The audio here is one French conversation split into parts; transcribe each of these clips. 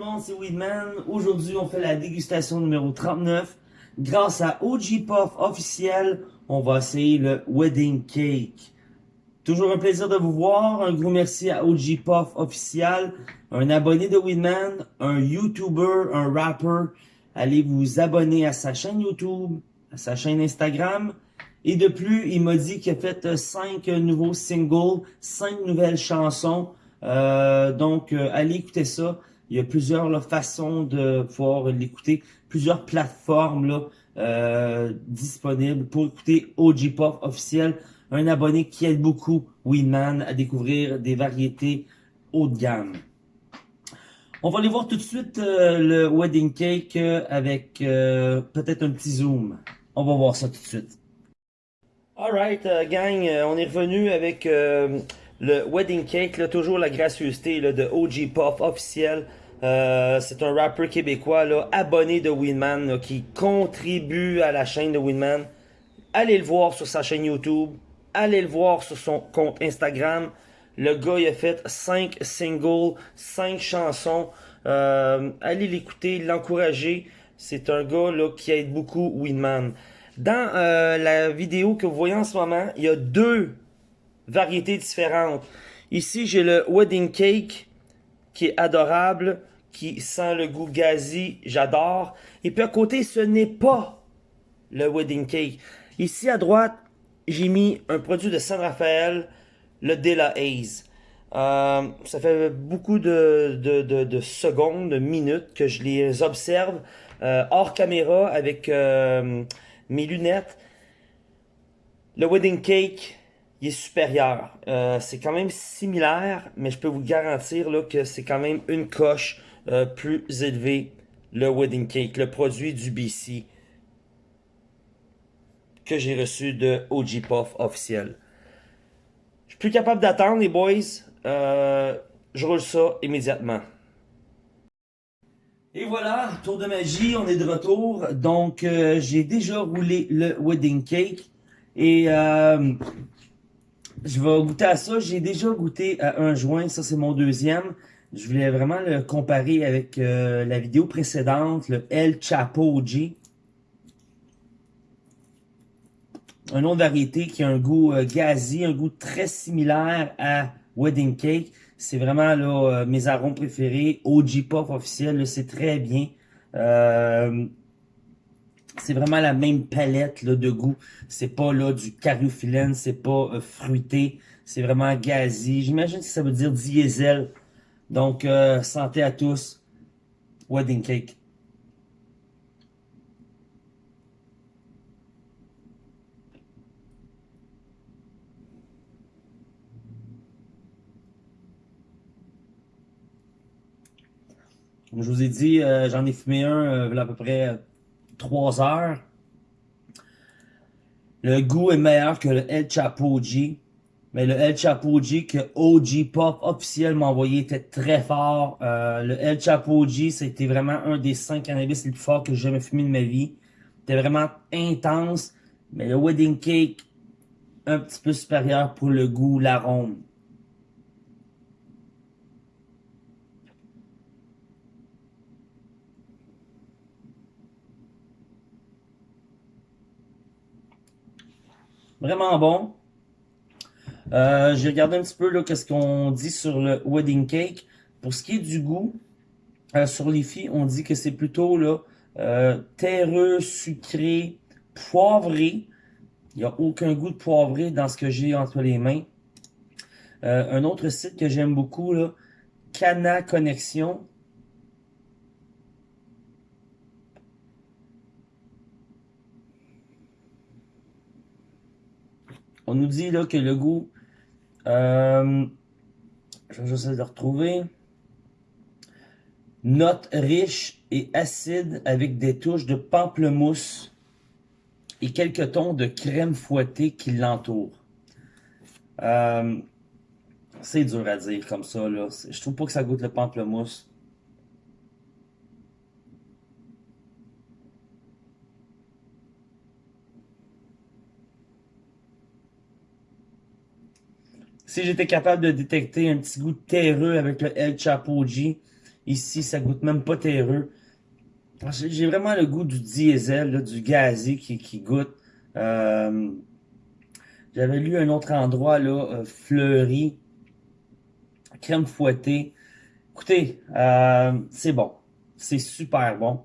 Monde, c'est Weedman. Aujourd'hui, on fait la dégustation numéro 39. Grâce à OG Puff officiel, on va essayer le Wedding Cake. Toujours un plaisir de vous voir. Un gros merci à OG Puff officiel, un abonné de Weedman, un YouTuber, un rapper. Allez vous abonner à sa chaîne YouTube, à sa chaîne Instagram. Et de plus, il m'a dit qu'il a fait 5 nouveaux singles, 5 nouvelles chansons. Euh, donc, euh, allez écouter ça. Il y a plusieurs façons de pouvoir l'écouter, plusieurs plateformes là, euh, disponibles pour écouter OG Pop officiel. Un abonné qui aide beaucoup Winman à découvrir des variétés haut de gamme. On va aller voir tout de suite euh, le Wedding Cake euh, avec peut-être un petit zoom. On va voir ça tout de suite. Alright, gang, on est revenu avec le Wedding Cake, toujours la gracieuseté de OG Pop officiel. Euh, c'est un rappeur québécois là, abonné de Winman qui contribue à la chaîne de Winman. Allez le voir sur sa chaîne YouTube. Allez le voir sur son compte Instagram. Le gars il a fait 5 singles, 5 chansons. Euh, allez l'écouter, l'encourager. C'est un gars là, qui aide beaucoup Winman. Dans euh, la vidéo que vous voyez en ce moment, il y a deux variétés différentes. Ici, j'ai le Wedding Cake qui est adorable qui sent le goût gazi, j'adore. Et puis à côté, ce n'est pas le wedding cake. Ici à droite, j'ai mis un produit de San Rafael, le De La Haze. Euh, ça fait beaucoup de, de, secondes, de minutes que je les observe euh, hors caméra avec euh, mes lunettes. Le wedding cake, il est supérieur. c'est quand même similaire, mais je peux vous garantir là, que c'est quand même une coche euh, plus élevé, le wedding cake, le produit du BC que j'ai reçu de OG Puff officiel. Je suis plus capable d'attendre les boys. Euh, je roule ça immédiatement. Et voilà, tour de magie, on est de retour. Donc, euh, j'ai déjà roulé le wedding cake. Et je vais goûter à ça. J'ai déjà goûté à un joint. Ça, c'est mon deuxième. Je voulais vraiment le comparer avec euh, la vidéo précédente, le El Chapo G. Un de variété qui a un goût euh, un goût très similaire à Wedding Cake. C'est vraiment là, euh, mes arômes préférés. OG Puff officiel, c'est très bien. c'est vraiment la même palette là, de goût. C'est pas là du cariophyllène, c'est pas fruité. C'est vraiment gazi. J'imagine que ça veut dire diesel donc, euh, santé à tous. Wedding cake. Comme je vous ai dit, euh, j'en ai fumé un euh, à peu près 3 heures. Le goût est meilleur que le El Chapo G. Mais le El Chapo que OG Pop officiel m'a envoyé était très fort. Euh, le El Chapo G, c'était vraiment un des cinq cannabis les plus forts que j'ai jamais fumé de ma vie. C'était vraiment intense. Mais le Wedding Cake, un petit peu supérieur pour le goût, l'arôme. Vraiment bon. Euh, J'ai regardé un petit peu là qu'est-ce qu'on dit sur le wedding cake. Pour ce qui est du goût, euh, sur les filles, on dit que c'est plutôt euh, terreux, sucré, poivré. Il n'y a aucun goût de poivré dans ce que j'ai entre les mains. Un autre site que j'aime beaucoup, Cana Connexion. On nous dit là que le goût euh, je vais essayer de retrouver. Note riche et acide avec des touches de pamplemousse et quelques tons de crème fouettée qui l'entourent. Euh, c'est dur à dire comme ça. Là. Je trouve pas que ça goûte le pamplemousse. Si j'étais capable de détecter un petit goût terreux avec le El Chapo G, Ici, ça goûte même pas terreux. J'ai vraiment le goût du diesel, du gazé qui, goûte. Euh, j'avais lu un autre endroit, là, euh, fleuri, crème fouettée. Écoutez, euh, c'est bon. C'est super bon.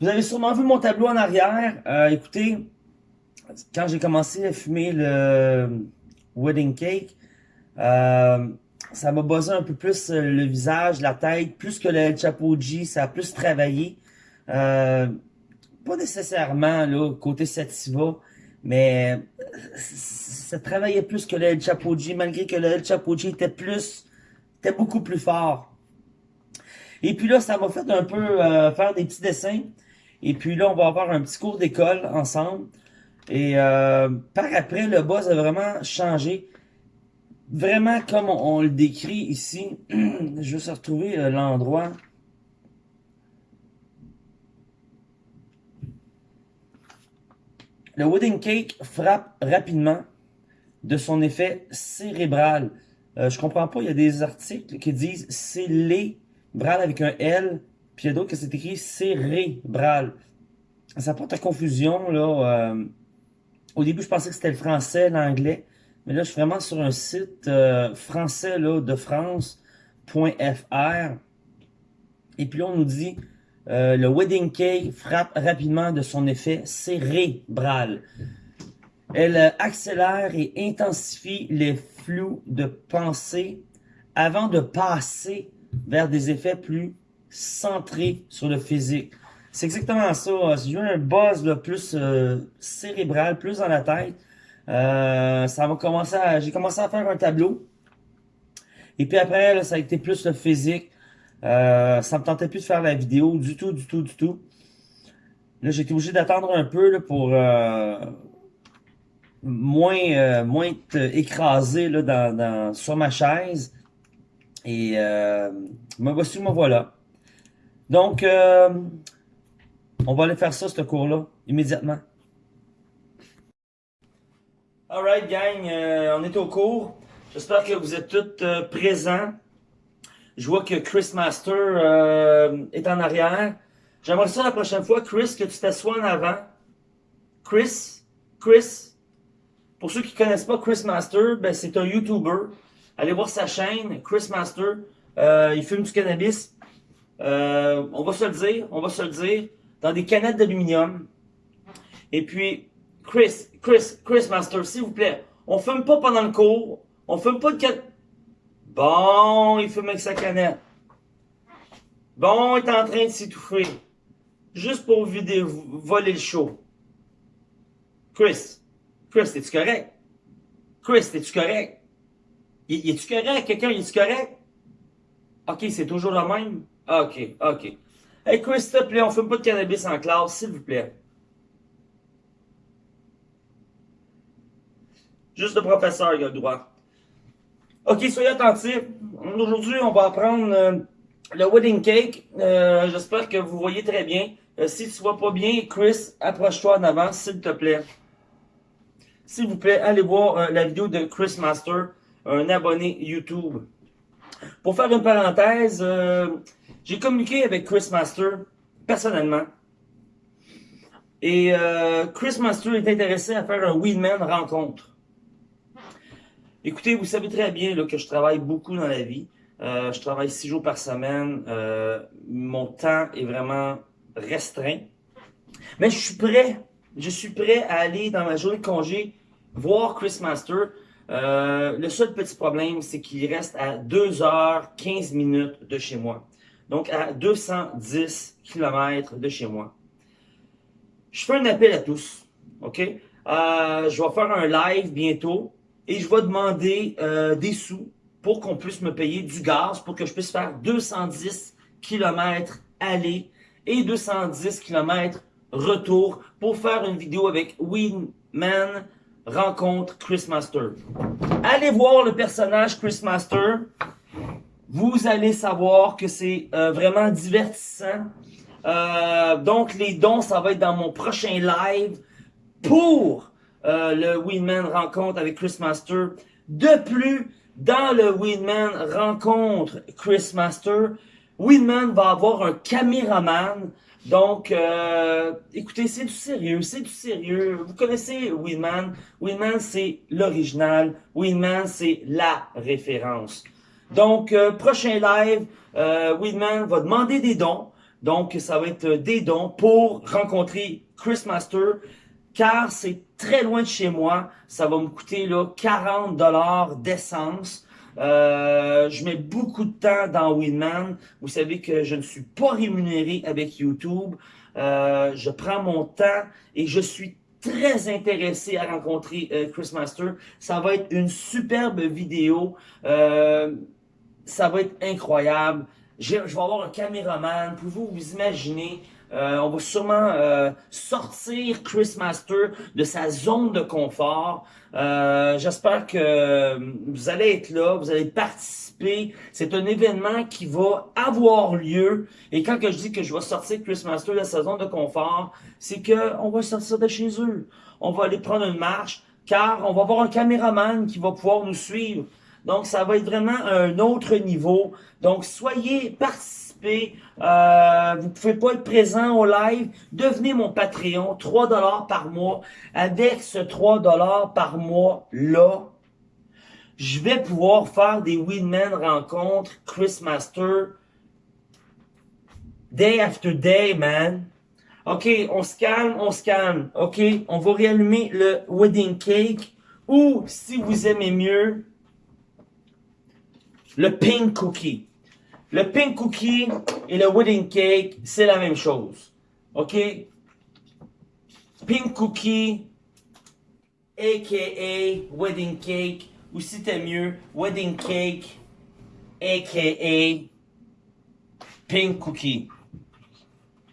Vous avez sûrement vu mon tableau en arrière. écoutez, quand j'ai commencé à fumer le wedding cake, ça m'a buzzé un peu plus euh, le visage, la tête, plus que le Chapeau G, ça a plus travaillé. Euh, pas nécessairement là côté Sativa, mais ça travaillait plus que le Chapeau G, malgré que le Chapeau G était plus, était beaucoup plus fort. Et puis là, ça m'a fait un peu euh, faire des petits dessins. Et puis là, on va avoir un petit cours d'école ensemble. Et par après, le buzz a vraiment changé vraiment comme on, le décrit ici. je vais se retrouver euh, l'endroit. Le wedding cake frappe rapidement de son effet cérébral. Euh, je comprends pas, il y a des articles qui disent cérébral avec un L, puis il y a d'autres qui c'est cérébral. Ça porte à confusion, là. Euh, au début, je pensais que c'était le français, l'anglais. Mais là, je suis vraiment sur un site euh, français là, de France.fr. Et puis là, on nous dit euh, le wedding cake frappe rapidement de son effet cérébral. Elle euh, accélère et intensifie les flous de pensée avant de passer vers des effets plus centrés sur le physique. C'est exactement ça. Si j'ai un buzz là, plus cérébral, plus dans la tête, euh, ça va commencer j'ai commencé à faire un tableau. Et puis après, ça a été plus le physique. Euh, ça me tentait plus de faire la vidéo du tout, du tout, du tout. Là, été obligé d'attendre un peu pour euh, moins, euh, moins être écrasé là, dans, sur ma chaise. Et me voici, me voilà. Donc, on va aller faire ça, ce cours-là, immédiatement. Alright gang, euh, on est au cours. J'espère que vous êtes tous euh, présents. Je vois que Chris Master euh, est en arrière. J'aimerais ça la prochaine fois, Chris, que tu t'assoies en avant. Chris, Chris, pour ceux qui ne connaissent pas Chris Master, ben, c'est un YouTuber. Allez voir sa chaîne, Chris Master. il fume du cannabis. on va se le dire, on va se le dire, dans des canettes d'aluminium. Et puis, Chris, Chris, Chris Master, s'il vous plaît, on fume pas pendant le cours. On fume pas de canette. Bon, il fume avec sa canette. Bon, il est en train de s'étouffer. Juste pour vider, voler le show. Chris, Chris, es-tu correct? Chris, es-tu correct? Y, es-tu correct? Quelqu'un, est-tu correct? Ok, c'est toujours le même? Ok, ok. Hey Chris, s'il te plaît, on fume pas de cannabis en classe, s'il vous plaît. Juste le professeur, il a le droit. Ok, soyez attentifs. Aujourd'hui, on va apprendre euh, le wedding cake. Euh, j'espère que vous voyez très bien. Euh, si tu vois pas bien, Chris, approche-toi en avant, s'il te plaît. S'il vous plaît, allez voir la vidéo de Chris Master, un abonné YouTube. Pour faire une parenthèse, j'ai communiqué avec Chris Master personnellement. Et Chris Master est intéressé à faire un Weedman rencontre. Écoutez, vous savez très bien là, que je travaille beaucoup dans la vie. Euh, je travaille six jours par semaine. Euh, mon temps est vraiment restreint. Mais je suis prêt. Je suis prêt à aller dans ma journée de congé voir Chris Master. Euh, le seul petit problème, c'est qu'il reste à 2h15 minutes de chez moi. Donc à 210 km de chez moi. Je fais un appel à tous. OK? je vais faire un live bientôt et je vais demander euh, des sous pour qu'on puisse me payer du gaz pour que je puisse faire 210 km aller et 210 km retour pour faire une vidéo avec Winman rencontre Chris Master. Allez voir le personnage Chris Master. Vous allez savoir que c'est euh, vraiment divertissant. Euh, donc les dons, ça va être dans mon prochain live pour euh, le Winman rencontre avec Chris Master. De plus, dans le Winman rencontre Chris Master, Winman va avoir un caméraman. Donc, écoutez, c'est du sérieux, c'est du sérieux. Vous connaissez Winman. Winman, c'est l'original. Winman, c'est la référence. Donc, euh, prochain live, euh, Winman va demander des dons. Donc, ça va être des dons pour rencontrer Chris Master, car c'est très loin de chez moi. Ça va me coûter là 40 dollars d'essence. Euh, je mets beaucoup de temps dans Winman. Vous savez que je ne suis pas rémunéré avec YouTube. Euh, je prends mon temps et je suis très intéressé à rencontrer euh, Chris Master. Ça va être une superbe vidéo. Euh, ça va être incroyable. Je vais avoir un caméraman. Pouvez-vous vous imaginer euh, on va sûrement euh, sortir Chris Master de sa zone de confort. Euh, j'espère que vous allez être là, vous allez participer. C'est un événement qui va avoir lieu. Et quand que je dis que je vais sortir Chris Master de sa zone de confort, c'est que on va sortir de chez eux. On va aller prendre une marche, car on va avoir un caméraman qui va pouvoir nous suivre. Donc, ça va être vraiment un autre niveau. Donc, soyez participés. Euh, vous pouvez pas être présent au live. Devenez mon Patreon, 3 dollars par mois. Avec ce 3 dollars par mois-là, je vais pouvoir faire des Winman rencontres, Chris Master, day after day, man. OK, on se calme, on se calme. OK, on va réallumer le wedding cake. Ou, si vous aimez mieux, le pink cookie. Le pink cookie et le wedding cake, c'est la même chose. OK? Pink cookie, a.k.a. wedding cake, ou si t'es mieux, wedding cake, a.k.a. pink cookie.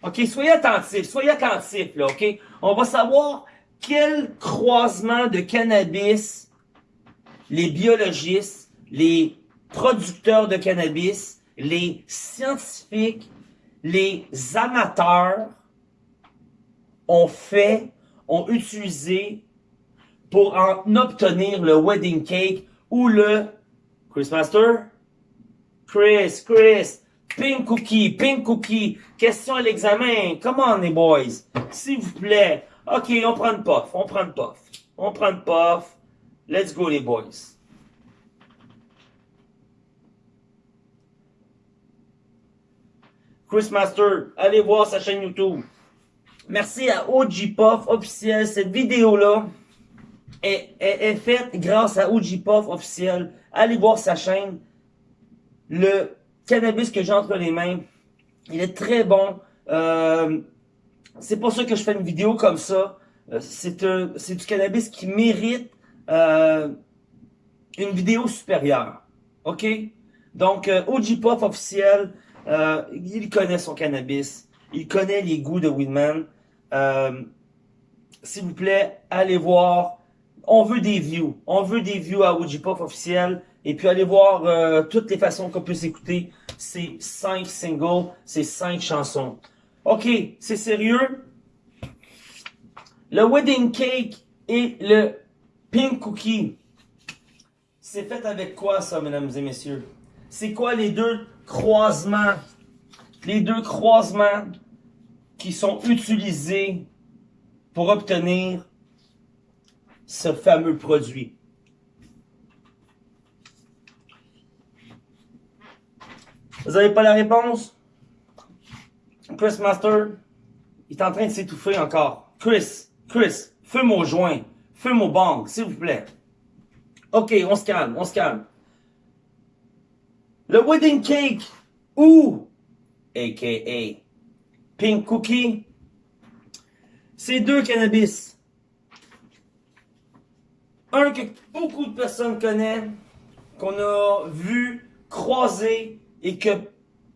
OK? Soyez attentifs, soyez attentifs, là, OK? On va savoir quel croisement de cannabis les biologistes, les producteurs de cannabis, les scientifiques, les amateurs ont fait, ont utilisé pour en obtenir le wedding cake ou le Chris Master? Chris, Chris, pink cookie, pink cookie, question à l'examen, come on les boys, s'il vous plaît. Ok, on prend une puff, on prend une puff, on prend une puff, let's go les boys. Chris Master, allez voir sa chaîne YouTube. Merci à OG Puff officiel. Cette vidéo-là est, est, faite grâce à OG Puff officiel. Allez voir sa chaîne. Le cannabis que j'ai entre les mains, il est très bon. Euh, c'est pour ça que je fais une vidéo comme ça. Euh, c'est du cannabis qui mérite euh, une vidéo supérieure. OK? Donc, OG Puff officiel. Euh, il connaît son cannabis. Il connaît les goûts de Winman. Euh, S'il vous plaît, allez voir. On veut des views. On veut des views à OG Puff officiel. Et puis allez voir euh, toutes les façons qu'on peut s'écouter ces cinq singles, ces cinq chansons. Ok, c'est sérieux? Le wedding cake et le pink cookie. C'est fait avec quoi ça, mesdames et messieurs? C'est quoi les deux? Croisements, les deux croisements qui sont utilisés pour obtenir ce fameux produit. Vous n'avez pas la réponse? Chris Master, il est en train de s'étouffer encore. Chris, Chris, feu mon joint, feu mon bang, s'il vous plaît. Ok, on se calme, on se calme. Le wedding cake ou, a.k.a. pink cookie, c'est deux cannabis. Un que beaucoup de personnes connaissent, qu'on a vu, croisé et que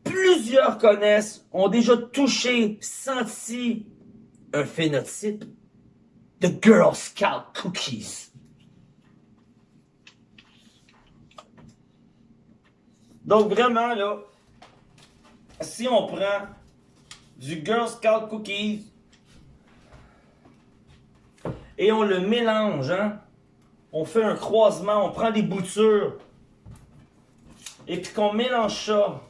plusieurs connaissent, ont déjà touché, senti un phénotype de Girl Scout Cookies. Donc vraiment, là, si on prend du Girl Scout Cookies et on le mélange, hein, on fait un croisement, on prend des boutures et puis qu'on mélange ça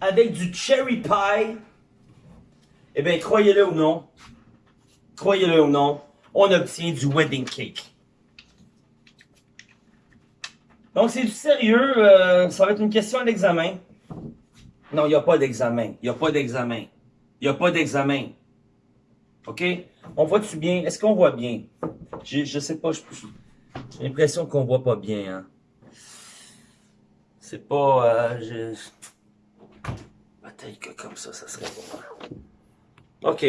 avec du cherry pie, eh bien, croyez-le ou non, croyez-le ou non, on obtient du wedding cake. Donc, c'est du sérieux. euh, ça va être une question à l'examen. Non, il n'y a pas d'examen. Il n'y a pas d'examen. Il n'y a pas d'examen. OK? On voit-tu bien? Est-ce qu'on voit bien? Je sais pas. J'ai l'impression qu'on voit pas bien. Hein? C'est pas... Euh, je... Peut-être que comme ça, ça serait bon. OK.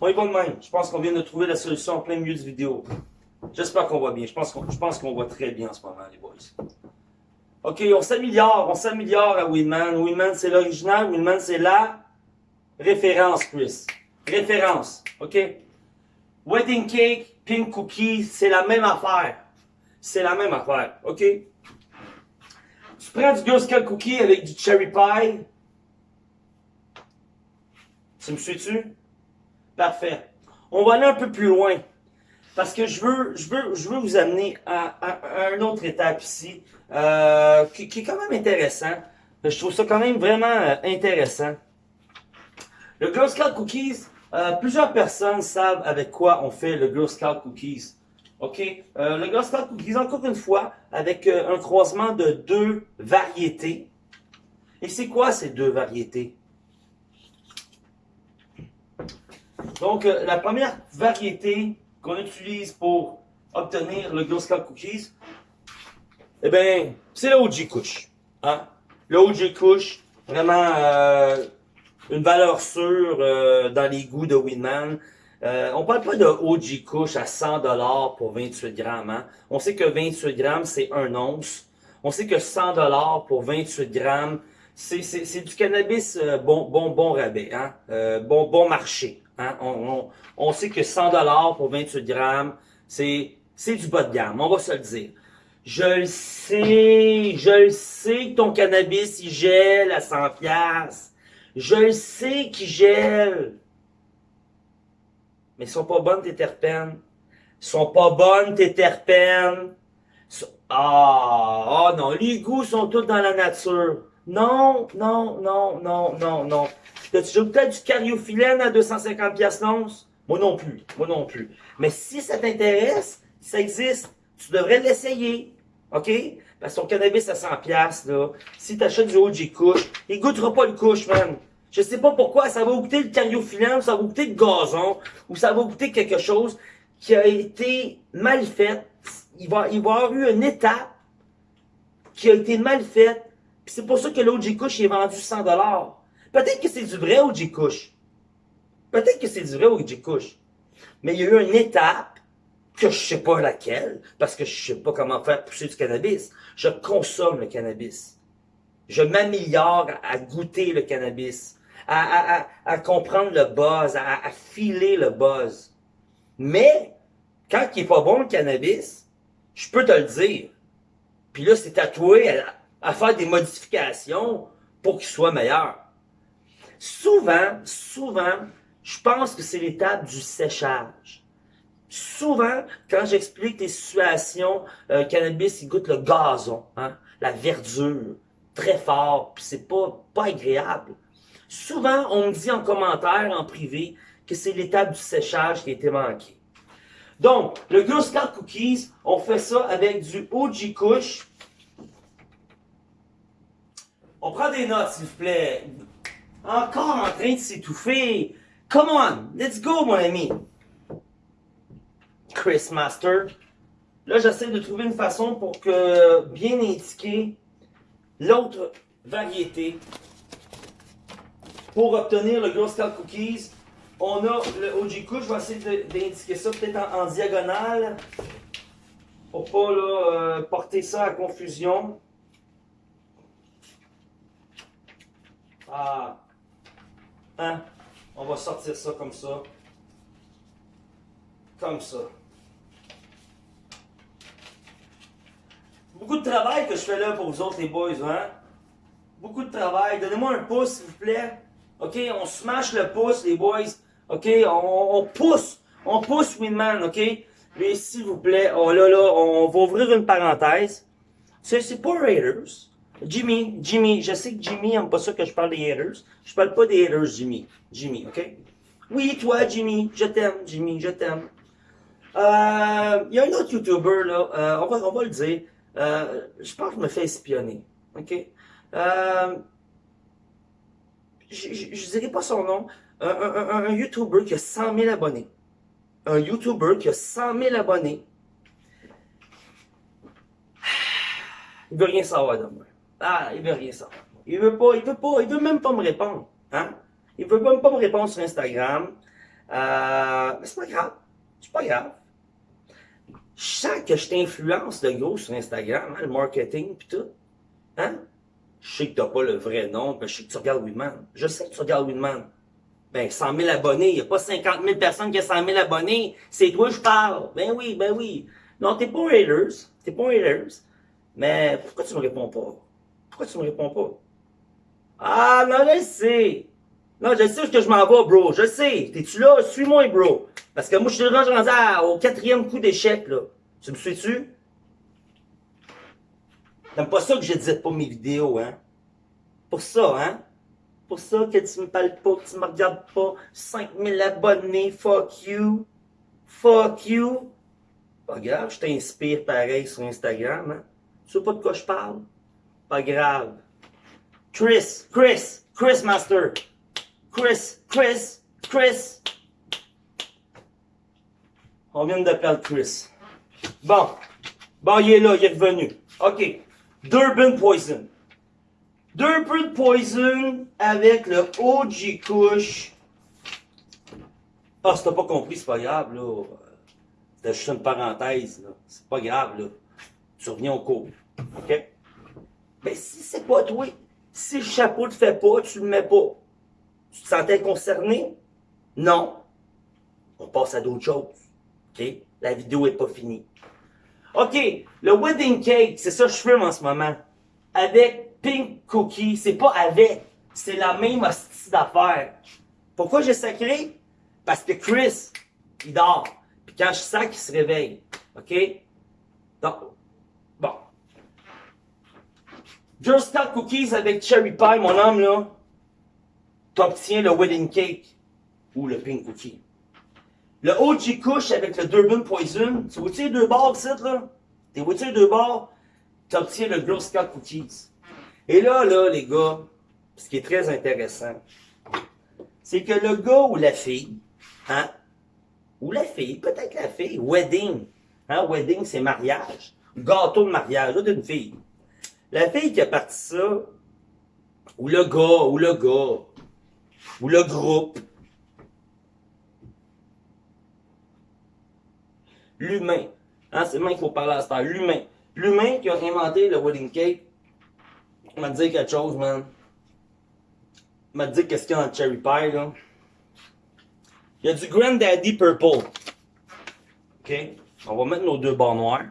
On y va de même. Je pense qu'on vient de trouver la solution en plein milieu de vidéo. J'espère qu'on voit bien. Je pense qu'on voit très bien en ce moment, les boys. OK, on s'améliore. On s'améliore à Winman. Winman, c'est l'original. Winman, c'est la référence, Chris. Référence. OK? Wedding cake, pink cookie, c'est la même affaire. C'est la même affaire. OK? Tu prends du Girl Scout cookie avec du cherry pie. Tu me suis-tu? Parfait. On va aller un peu plus loin. Parce que je veux, je veux, je veux vous amener à, à- à une autre étape ici, euh, qui, qui est quand même intéressant. Je trouve ça quand même vraiment euh, intéressant. Le Girl Scout Cookies, euh, plusieurs personnes savent avec quoi on fait le Girl Scout Cookies. OK? Euh, le Girl Scout Cookies, encore une fois, avec euh, un croisement de deux variétés. Et c'est quoi ces deux variétés? Donc, euh, la première variété qu'on utilise pour obtenir le Girl Scout Cookies, eh bien, c'est le OG Kush. Hein? Le OG Kush, vraiment euh, une valeur sûre euh, dans les goûts de Winman. Euh, on parle pas de OG Kush à 100$ pour 28 grammes. Hein? On sait que 28 grammes, c'est un once. On sait que 100$ pour 28 grammes, c'est du cannabis euh, bon, bon, bon rabais, hein? Bon, bon marché. Hein? On, on, on sait que 100$ pour 28 grammes, c'est c'est du bas de gamme, on va se le dire. Je le sais, je le sais que ton cannabis, il gèle à 100 piastres. Je le sais qu'il gèle. Mais ils sont pas bonnes tes terpènes. Ils sont pas bonnes tes terpènes. Ah, ah non, les goûts sont tous dans la nature. Non, non, non, non, non, non. T'as-tu peut-être du cariophyllène à 250 piastres l'once? Moi non plus, moi non plus. Mais si ça t'intéresse, ça existe. Tu devrais l'essayer. OK? Parce que ton cannabis à 100 piastres, là, si t'achètes du OG Kush, il goûtera pas le Kush, man. Je sais pas pourquoi, ça va goûter le cariophyllène, ça va goûter le gazon, ou ça va goûter quelque chose qui a été mal fait. Il va, il va y avoir eu une étape qui a été mal faite. C'est pour ça que l'OG Kush est vendu 100 Peut-être que c'est du vrai OG Kush. Peut-être que c'est du vrai OG Kush. Mais il y a eu une étape que je sais pas laquelle, parce que je sais pas comment faire pousser du cannabis. Je consomme le cannabis. Je m'améliore à goûter le cannabis, à, à, à, à comprendre le buzz, à, filer le buzz. Mais, quand il est pas bon le cannabis, je peux te le dire. Puis là, c'est toi à, à faire des modifications pour qu'il soit meilleur. Souvent, souvent, je pense que c'est l'étape du séchage. Souvent, quand j'explique des situations, euh, cannabis, il goûte le gazon, hein, la verdure, très fort, puis c'est pas, pas agréable. Souvent, on me dit en commentaire, en privé, que c'est l'étape du séchage qui a été manquée. Donc, le Girl Scout Cookies, on fait ça avec du OG Kush. On prend des notes, s'il vous plaît. Encore en train de s'étouffer. Come on, let's go, mon ami. Chris Master. Là, j'essaie de trouver une façon pour que bien indiquer l'autre variété. Pour obtenir le Girl Scout Cookies, on a le OG Kush. Je vais essayer d'indiquer ça peut-être en, en diagonale. Pour pas là, euh, porter ça à confusion. Ah. Hein? On va sortir ça comme ça. Comme ça. Beaucoup de travail que je fais là pour vous autres, les boys, hein? Beaucoup de travail. Donnez-moi un pouce, s'il vous plaît. OK? On smash le pouce, les boys. OK? On, pousse. On pousse Winman, OK? Mais s'il vous plaît, oh là là, on va ouvrir une parenthèse. C'est pas Raiders. Jimmy, Jimmy, je sais que Jimmy aime pas ça que je parle des haters. Je parle pas des haters, Jimmy. Jimmy, ok? Oui, toi, Jimmy, je t'aime, Jimmy, je t'aime. Euh, il y a un autre YouTuber, là, euh, on, va, on va le dire. Euh, je pense que me fais espionner, ok? Euh, je dirais pas son nom. Un, un, un, un YouTuber qui a 100 000 abonnés. Un YouTuber qui a 100 000 abonnés. Il veut rien savoir de moi. Ah, il veut rien savoir. Il veut pas, il veut pas, il veut même pas me répondre. Hein? Il veut même pas me répondre sur Instagram. Euh, mais c'est pas grave. C'est pas grave. Je sens que je t'influence de gros sur Instagram, hein, le marketing pis tout. Hein? Je sais que t'as pas le vrai nom, mais je sais que tu regardes Winman. Je sais que tu regardes Winman. Ben, 100 000 abonnés, il n'y a pas 50 000 personnes qui ont 100 000 abonnés. C'est toi je parle. Ben oui, ben oui. Non, t'es pas un haters. T'es pas un haters. Mais pourquoi tu me réponds pas? Tu me réponds pas? Ah, non, je sais. Non, je sais où que je m'en vais, bro. Je sais. T'es-tu là? Suis-moi, bro. Parce que moi, je suis rendu au quatrième coup d'échec, là. Tu me suis-tu? T'aimes pas ça que je pas mes vidéos, hein? Pour ça, hein? Pour ça que tu me parles pas, que tu me regardes pas. 5000 abonnés, fuck you. Fuck you. Grave, je t'inspire pareil sur Instagram, hein? Tu sais pas de quoi je parle? Pas grave. Chris, Chris, Chris Master. Chris, Chris, Chris. On vient de perdre Chris. Bon. Bon, il est là, il est revenu. OK. Durban Poison. Durban Poison avec le OG Kush. Ah, si t'as pas compris, c'est pas grave, là. C'était juste une parenthèse, là. C'est pas grave, là. Tu reviens au cours. OK? Mais si c'est pas toi, si le chapeau te fait pas, tu le mets pas. Tu te sentais concerné? Non. On passe à d'autres choses. OK? La vidéo est pas finie. OK, le wedding cake, c'est ça que je fume en ce moment. Avec Pink Cookie, c'est pas avec, c'est la même hostie d'affaires. Pourquoi j'ai sacré? Parce que Chris, il dort. Puis quand je sac, il se réveille. OK? Donc, bon. Girl Scout Cookies avec Cherry Pie, mon homme, là, t'obtiens le wedding cake ou le pink cookie. Le OG Kush avec le Durban Poison, tu vois-tu les deux barres ici, là? T'es vois-tu les deux barres? T'obtiens le Girl Scout Cookies. Et là, là, les gars, ce qui est très intéressant, c'est que le gars ou la fille, hein, ou la fille, peut-être la fille, wedding, hein, wedding c'est mariage, gâteau de mariage, d'une fille. La fille qui a parti ça, ou le gars, ou le gars, ou le groupe, l'humain. Hein, c'est maintenant qu'il faut parler à ce L'humain. L'humain qui a inventé le wedding cake m'a dit quelque chose, man. m'a dit qu'est-ce qu'il y a dans cherry pie, là. Il y a du Granddaddy Purple. OK? On va mettre nos deux barres noires.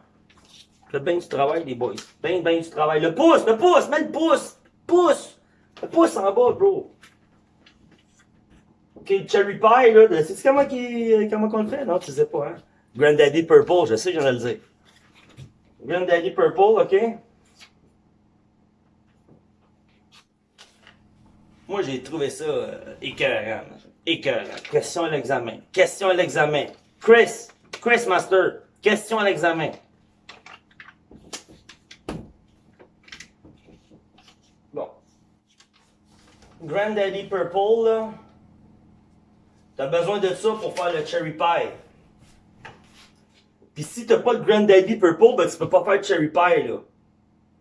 Faites bien du travail, les boys. Bien, bien du travail. Le pouce, le pouce, mets le pouce. Pouce. Le pouce en bas, bro. OK, cherry pie, là. C'est comment, qui, comment on le fait? Non, tu sais pas, hein? Granddaddy Purple, je sais, j'en ai le dire. Granddaddy Purple, OK? Moi, j'ai trouvé ça euh, écœurant. Écœurant. Question à l'examen. Question à l'examen. Chris, Chris Master, question à l'examen. Granddaddy Purple, là. T'as besoin de ça pour faire le cherry pie. Pis si t'as pas le Granddaddy Purple, ben tu peux pas faire de Cherry Pie, là.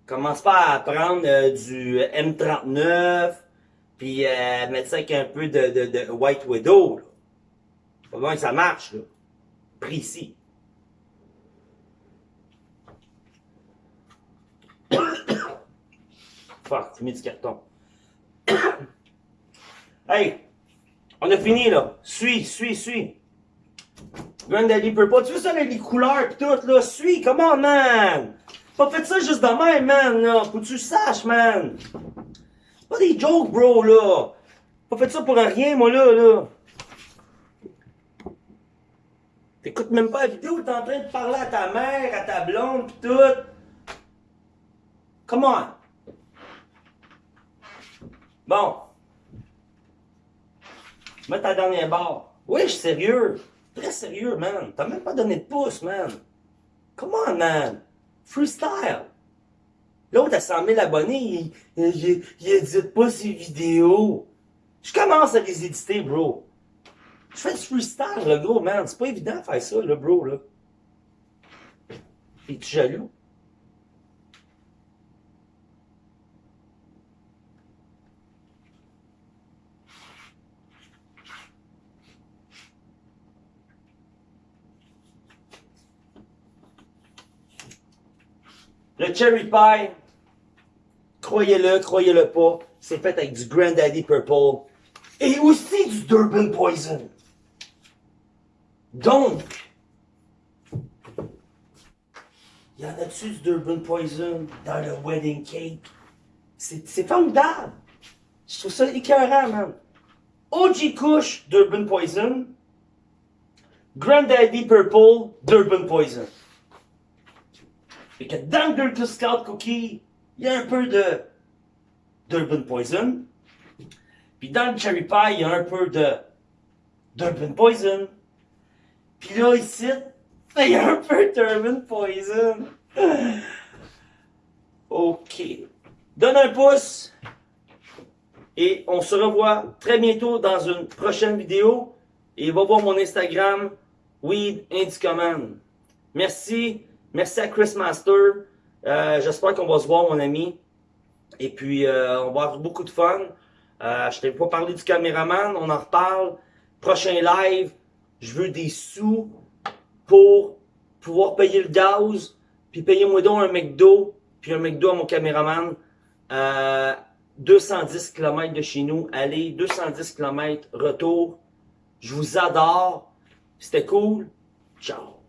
Commence pas à prendre euh, du M39, puis euh, mettre ça avec un peu de White Widow, là. Pas besoin que ça marche, là. Précis. Fuck, tu mets du carton. hey! On a fini, là. Suis, suis, suis. Granddaddy Purple. Tu veux ça les couleurs pis tout, là? Suis, comment, man? Pas fait ça juste de même, man, là. Faut que tu saches, man. Pas des jokes, bro, là. Pas fait ça pour rien, moi, là, là. T'écoutes même pas la vidéo, t'es en train de parler à ta mère, à ta blonde pis tout. Come on. Bon. Mets ta dernière barre. Oui, je suis sérieux. Très sérieux, man. T'as même pas donné de pouce, man. Come on, man. Freestyle. L'autre a 100 000 abonnés, il, il, il édite pas ses vidéos. Je commence à les éditer, bro. Je fais du freestyle, le gros, man. C'est pas évident de faire ça, le bro, là. Es-tu jaloux? Le cherry pie, croyez-le, croyez-le pas, c'est fait avec du Granddaddy Purple et aussi du Durban Poison. Donc, y en a-tu du Durban Poison dans le wedding cake? C'est formidable. Je trouve ça écœurant, man. OG Kush, Durban Poison. Granddaddy Purple, Durban Poison. Que dans le Girl Scout Cookie, il y a un peu de d'Urban Poison. Puis dans le Cherry Pie, il y a un peu de d'Urban Poison. Puis là, ici, il y a un peu d'Urban Poison. OK. Donne un pouce. Et on se revoit très bientôt dans une prochaine vidéo. Et va voir mon Instagram, Weed Command. Merci. Merci à Chris Master. Euh, J'espère qu'on va se voir, mon ami. Et puis, euh, on va avoir beaucoup de fun. Euh, je t'ai pas parlé du caméraman, on en reparle. Prochain live, je veux des sous pour pouvoir payer le gaz, puis payer moi donc un McDo, puis un McDo à mon caméraman. Euh, 210 km de chez nous, allez, 210 km, retour. Je vous adore. C'était cool. Ciao.